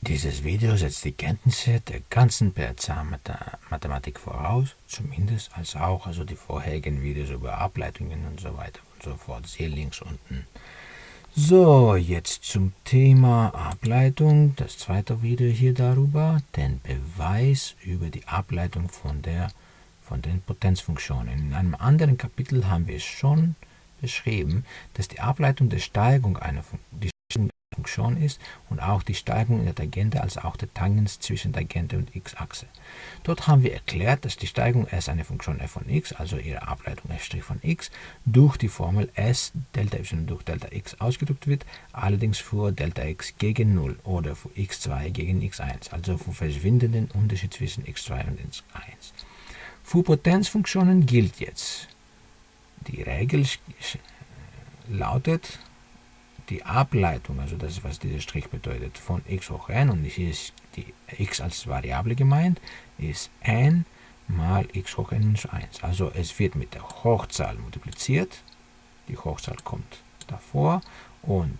Dieses Video setzt die Kenntnisse der ganzen PRC-Mathematik voraus, zumindest als auch also die vorherigen Videos über Ableitungen und so weiter und so fort. Siehe links unten. So, jetzt zum Thema Ableitung. Das zweite Video hier darüber, den Beweis über die Ableitung von, der, von den Potenzfunktionen. In einem anderen Kapitel haben wir schon beschrieben, dass die Ableitung der Steigung einer die Funktion ist und auch die Steigung der Tangente als auch der Tangens zwischen Tangente und x-Achse. Dort haben wir erklärt, dass die Steigung s eine Funktion f von x, also ihre Ableitung f' von x, durch die Formel s Delta y durch Delta x ausgedrückt wird, allerdings für Delta x gegen 0 oder für x2 gegen x1, also für verschwindenden Unterschied zwischen x2 und x1. Für Potenzfunktionen gilt jetzt, die Regel lautet, die Ableitung, also das was dieser Strich bedeutet, von x hoch n, und hier ist die x als Variable gemeint, ist n mal x hoch n minus 1. Also es wird mit der Hochzahl multipliziert, die Hochzahl kommt davor und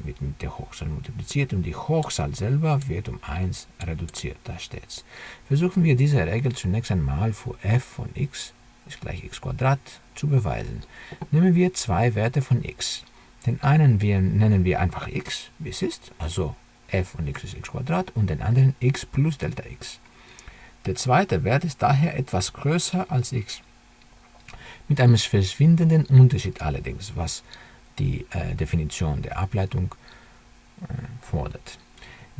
wird mit der Hochzahl multipliziert und die Hochzahl selber wird um 1 reduziert, da steht's. Versuchen wir diese Regel zunächst einmal für f von x ist gleich x zu beweisen. Nehmen wir zwei Werte von x. Den einen wir, nennen wir einfach x, wie es ist, also f von x ist x und den anderen x plus Delta x. Der zweite Wert ist daher etwas größer als x. Mit einem verschwindenden Unterschied allerdings, was die äh, Definition der Ableitung äh, fordert.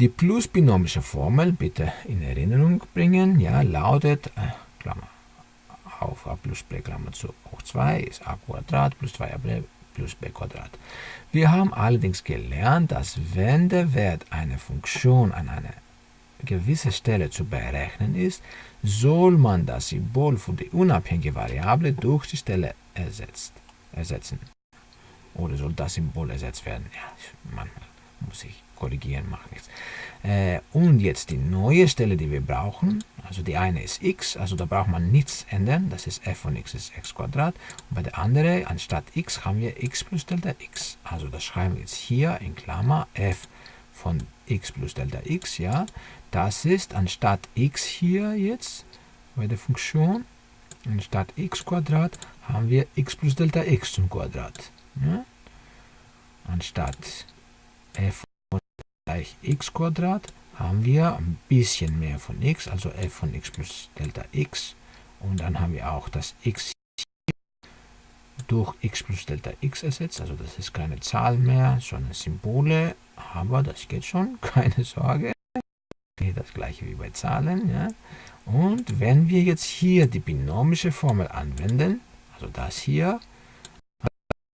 Die plus-binomische Formel bitte in Erinnerung bringen, ja, lautet, äh, Klammer auf a plus b Klammer zu hoch 2 ist a Quadrat plus 2ab plus b Quadrat. Wir haben allerdings gelernt, dass wenn der Wert einer Funktion an einer gewissen Stelle zu berechnen ist, soll man das Symbol für die unabhängige Variable durch die Stelle ersetzt, ersetzen. Oder soll das Symbol ersetzt werden? Ja, manchmal muss ich korrigieren, macht nichts. Äh, und jetzt die neue Stelle, die wir brauchen, also die eine ist x, also da braucht man nichts ändern, das ist f von x ist x Quadrat. Und bei der anderen, anstatt x, haben wir x plus Delta x. Also das schreiben wir jetzt hier in Klammer f von x plus Delta x, ja. Das ist anstatt x hier jetzt bei der Funktion, anstatt x Quadrat, haben wir x plus Delta x zum Quadrat. Ja? Anstatt f gleich x haben wir ein bisschen mehr von x, also f von x plus Delta x. Und dann haben wir auch das x durch x plus Delta x ersetzt. Also das ist keine Zahl mehr, sondern Symbole. Aber das geht schon, keine Sorge. Das gleiche wie bei Zahlen. Ja. Und wenn wir jetzt hier die binomische Formel anwenden, also das hier,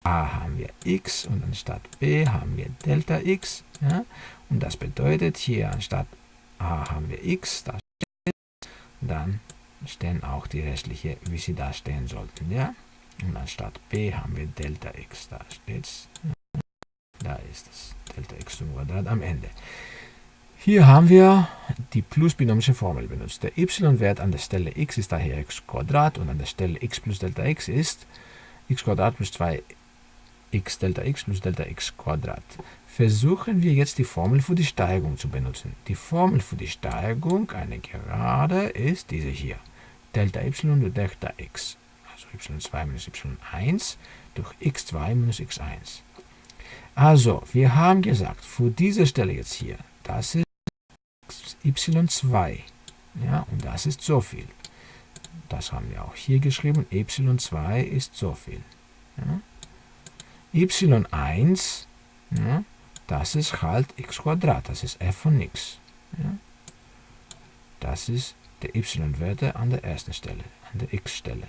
a haben wir x und anstatt b haben wir Delta x. Ja? Und das bedeutet, hier anstatt a haben wir x, da dann stehen auch die restlichen, wie sie da stehen sollten. Ja? Und anstatt b haben wir Delta x, da steht es. Da ist es, Delta x zum Quadrat am Ende. Hier haben wir die plus-binomische Formel benutzt. Der y-Wert an der Stelle x ist daher x Quadrat und an der Stelle x plus Delta x ist x Quadrat plus 2 x Delta x plus Delta x Quadrat. Versuchen wir jetzt die Formel für die Steigung zu benutzen. Die Formel für die Steigung einer Gerade ist diese hier. Delta y durch Delta x. Also y2 minus y1 durch x2 minus x1. Also, wir haben gesagt, für diese Stelle jetzt hier, das ist y2. Ja, und das ist so viel. Das haben wir auch hier geschrieben. y2 ist so viel. Ja y1, ja, das ist halt x Quadrat, das ist f von x. Ja. Das ist der y-Werte an der ersten Stelle, an der x-Stelle.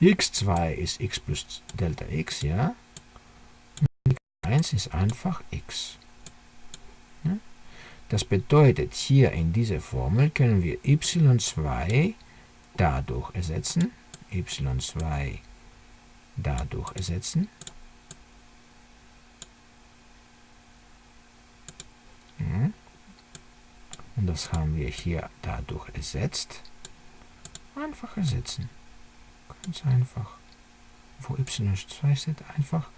x2 ist x plus Delta x, ja. Und x1 ist einfach x. Ja. Das bedeutet, hier in dieser Formel können wir y2 dadurch ersetzen, y2 dadurch ersetzen, Und das haben wir hier dadurch ersetzt. Einfach ersetzen. Ganz einfach. Wo y2 steht, einfach,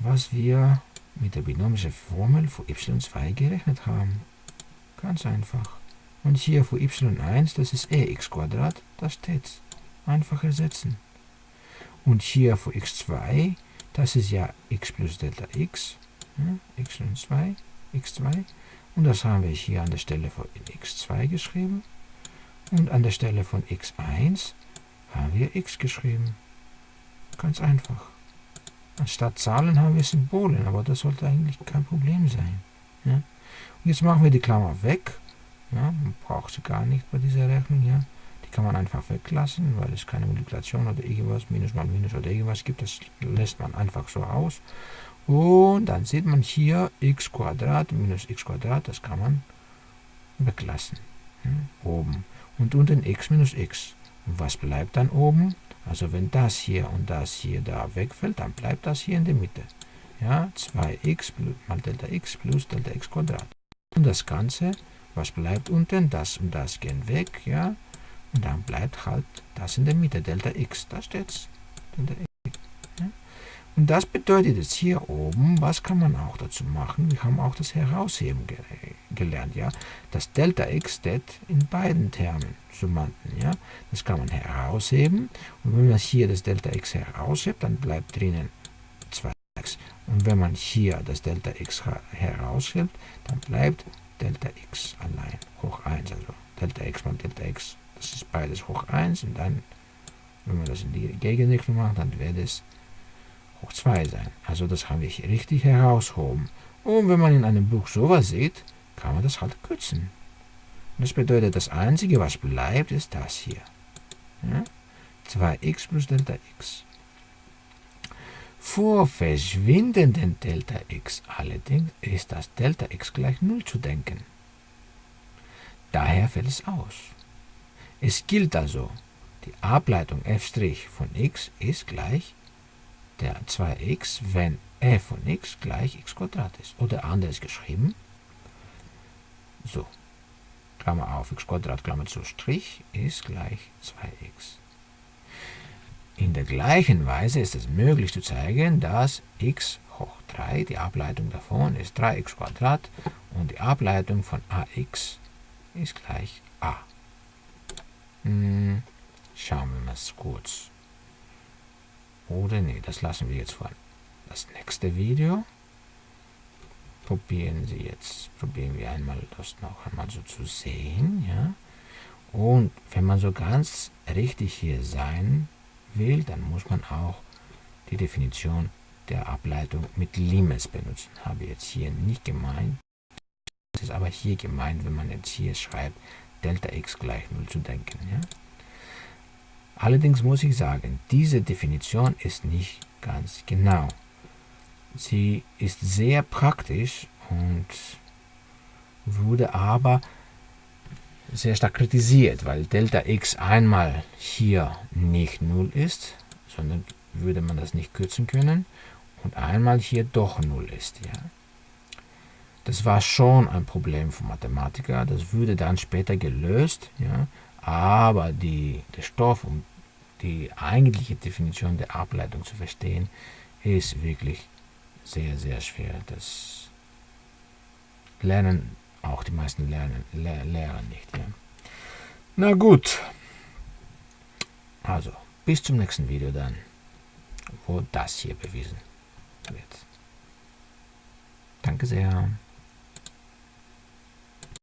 was wir mit der binomischen Formel für y2 gerechnet haben. Ganz einfach. Und hier für y1, das ist ex Quadrat, da steht's. Einfach ersetzen. Und hier für x2, das ist ja x plus Delta x, ja, y2, x2. Und das haben wir hier an der Stelle von x2 geschrieben. Und an der Stelle von x1 haben wir x geschrieben. Ganz einfach. Anstatt Zahlen haben wir Symbolen, aber das sollte eigentlich kein Problem sein. Ja? Und jetzt machen wir die Klammer weg. Ja? Man braucht sie gar nicht bei dieser Rechnung. Ja? Die kann man einfach weglassen, weil es keine Multiplikation oder irgendwas, Minus mal Minus oder irgendwas gibt. Das lässt man einfach so aus. Und dann sieht man hier x minus x das kann man weglassen. Ja? Oben. Und unten x minus x. Und was bleibt dann oben? Also wenn das hier und das hier da wegfällt, dann bleibt das hier in der Mitte. Ja, 2x mal Delta x plus Delta x Quadrat. Und das Ganze, was bleibt unten? Das und das gehen weg, ja. Und dann bleibt halt das in der Mitte, Delta x. Da steht's. Delta x. Und das bedeutet jetzt hier oben, was kann man auch dazu machen? Wir haben auch das Herausheben ge gelernt, ja. Das Delta x steht in beiden Termen, Summanden, ja. Das kann man herausheben. Und wenn man hier das Delta x heraushebt, dann bleibt drinnen 2x. Und wenn man hier das Delta x heraushebt, dann bleibt Delta x allein, hoch 1. Also Delta x mal Delta x, das ist beides hoch 1. Und dann, wenn man das in die Gegenrichtung macht, dann wird es hoch 2 sein. Also das haben wir hier richtig herausgehoben. Und wenn man in einem Buch sowas sieht, kann man das halt kürzen. Das bedeutet, das Einzige, was bleibt, ist das hier. Ja? 2x plus Delta x. Vor verschwindenden Delta x allerdings ist das Delta x gleich 0 zu denken. Daher fällt es aus. Es gilt also, die Ableitung f' von x ist gleich der 2x, wenn f von x gleich x ist. Oder anders geschrieben, so, Klammer auf, x Klammer zu, Strich, ist gleich 2x. In der gleichen Weise ist es möglich zu zeigen, dass x hoch 3, die Ableitung davon ist 3x und die Ableitung von ax ist gleich a. Hm, schauen wir mal kurz oder nee, das lassen wir jetzt vor. Das nächste Video probieren Sie jetzt, probieren wir einmal das noch einmal so zu sehen, ja. Und wenn man so ganz richtig hier sein will, dann muss man auch die Definition der Ableitung mit Limes benutzen. Habe jetzt hier nicht gemeint. Das ist aber hier gemeint, wenn man jetzt hier schreibt, Delta x gleich 0 zu denken. Ja? Allerdings muss ich sagen, diese Definition ist nicht ganz genau. Sie ist sehr praktisch und wurde aber sehr stark kritisiert, weil Delta x einmal hier nicht 0 ist, sondern würde man das nicht kürzen können und einmal hier doch 0 ist. Ja. Das war schon ein Problem für Mathematiker, das würde dann später gelöst, ja, aber die, der Stoff, um die eigentliche Definition der Ableitung zu verstehen, ist wirklich sehr, sehr schwer. Das lernen auch die meisten lernen, Le Lehrer nicht. Ja. Na gut. Also, bis zum nächsten Video dann, wo das hier bewiesen wird. Danke sehr.